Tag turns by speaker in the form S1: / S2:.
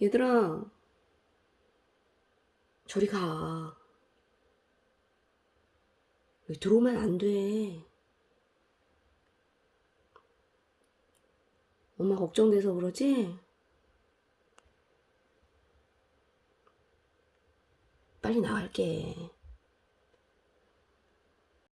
S1: 얘들아, 저리 가. 들어오면 안 돼. 엄마 걱정돼서 그러지? 빨리 나갈게.